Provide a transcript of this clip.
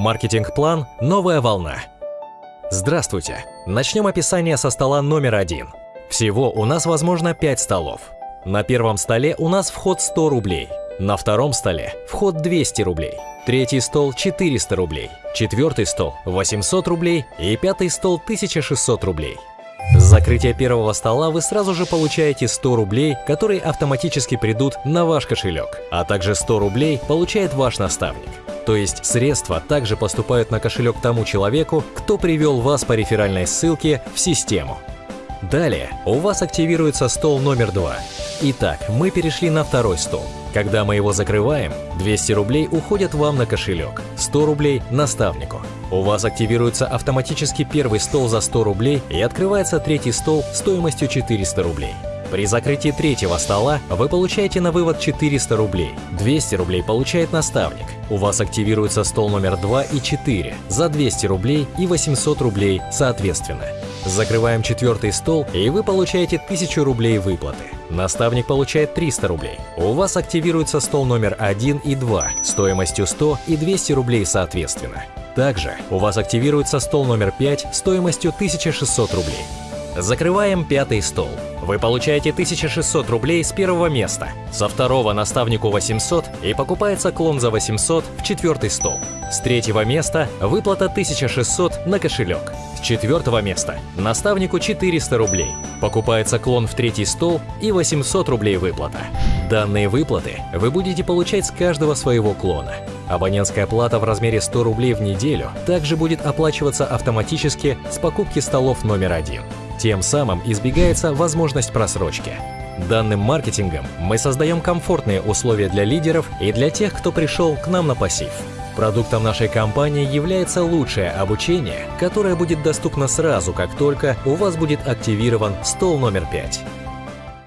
Маркетинг-план «Новая волна». Здравствуйте! Начнем описание со стола номер один. Всего у нас возможно 5 столов. На первом столе у нас вход 100 рублей. На втором столе вход 200 рублей. Третий стол 400 рублей. Четвертый стол 800 рублей и пятый стол 1600 рублей. С закрытия первого стола вы сразу же получаете 100 рублей, которые автоматически придут на ваш кошелек, а также 100 рублей получает ваш наставник. То есть средства также поступают на кошелек тому человеку, кто привел вас по реферальной ссылке в систему. Далее у вас активируется стол номер два. Итак, мы перешли на второй стол. Когда мы его закрываем, 200 рублей уходят вам на кошелек, 100 рублей – наставнику. У вас активируется автоматически первый стол за 100 рублей и открывается третий стол стоимостью 400 рублей. При закрытии третьего стола вы получаете на вывод 400 рублей. 200 рублей получает наставник. У вас активируется стол номер 2 и 4 за 200 рублей и 800 рублей соответственно. Закрываем четвертый стол, и вы получаете 1000 рублей выплаты. Наставник получает 300 рублей. У вас активируется стол номер 1 и 2 стоимостью 100 и 200 рублей соответственно. Также у вас активируется стол номер 5 стоимостью 1600 рублей. Закрываем пятый стол. Вы получаете 1600 рублей с первого места, со второго наставнику 800 и покупается клон за 800 в четвертый стол. С третьего места выплата 1600 на кошелек. С четвертого места наставнику 400 рублей. Покупается клон в третий стол и 800 рублей выплата. Данные выплаты вы будете получать с каждого своего клона. Абонентская плата в размере 100 рублей в неделю также будет оплачиваться автоматически с покупки столов номер один. Тем самым избегается возможность просрочки. Данным маркетингом мы создаем комфортные условия для лидеров и для тех, кто пришел к нам на пассив. Продуктом нашей компании является лучшее обучение, которое будет доступно сразу, как только у вас будет активирован стол номер 5.